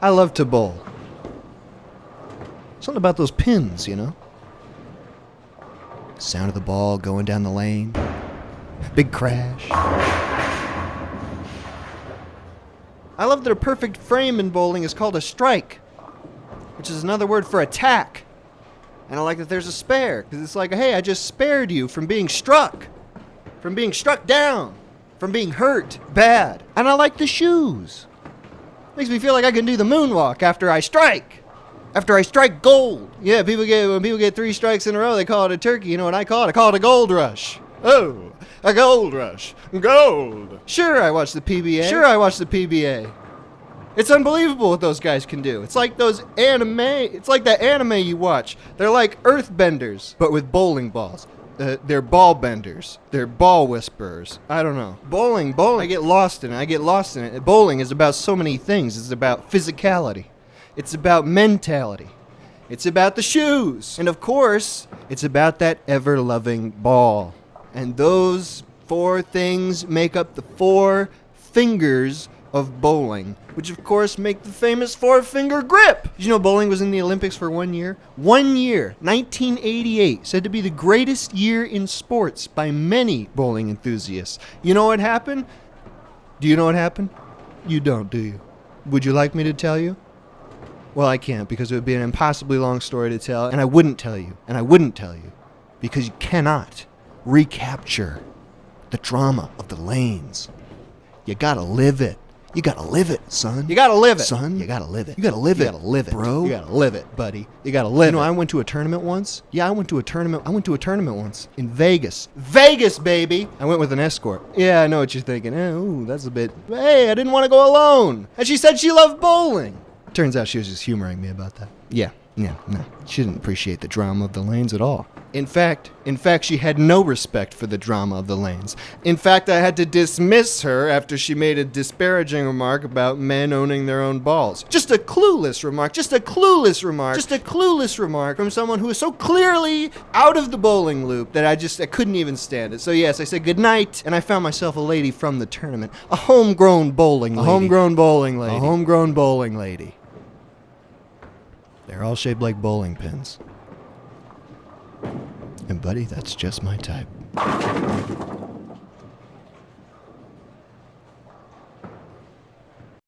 I love to bowl. Something about those pins, you know? Sound of the ball going down the lane. Big crash. I love that a perfect frame in bowling is called a strike, which is another word for attack. And I like that there's a spare, because it's like, hey, I just spared you from being struck, from being struck down, from being hurt bad. And I like the shoes. Makes me feel like I can do the moonwalk after I strike. After I strike gold. Yeah, people get when people get three strikes in a row, they call it a turkey. You know what I call it? I call it a gold rush. Oh, a gold rush. Gold. Sure, I watch the PBA. Sure, I watch the PBA. It's unbelievable what those guys can do. It's like those anime. It's like that anime you watch. They're like earthbenders, but with bowling balls. Uh, they're ball benders. They're ball whisperers. I don't know. Bowling, bowling. I get lost in it. I get lost in it. Bowling is about so many things. It's about physicality. It's about mentality. It's about the shoes. And of course, it's about that ever loving ball. And those four things make up the four fingers of bowling, which of course make the famous four finger grip. Did you know bowling was in the Olympics for one year? One year, 1988, said to be the greatest year in sports by many bowling enthusiasts. You know what happened? Do you know what happened? You don't, do you? Would you like me to tell you? Well, I can't because it would be an impossibly long story to tell, and I wouldn't tell you, and I wouldn't tell you because you cannot recapture the drama of the lanes. You gotta live it. You gotta live it, son. You gotta live it. Son, you gotta live it. You gotta live it. You gotta live it, bro. You gotta live it, buddy. You gotta live you know, it. I went to a tournament once. Yeah, I went to a tournament. I went to a tournament once in Vegas. Vegas, baby. I went with an escort. Yeah, I know what you're thinking. Eh, ooh, that's a bit. Hey, I didn't want to go alone. And she said she loved bowling. Turns out she was just humoring me about that. Yeah, yeah, no. She didn't appreciate the drama of the lanes at all. In fact, in fact, she had no respect for the drama of the lanes. In fact, I had to dismiss her after she made a disparaging remark about men owning their own balls. Just a clueless remark, just a clueless remark, just a clueless remark from someone who was so clearly out of the bowling loop that I just I couldn't even stand it. So yes, I said goodnight, and I found myself a lady from the tournament, a homegrown bowling lady. A homegrown bowling lady. A homegrown bowling lady. They're all shaped like bowling pins. And buddy, that's just my type.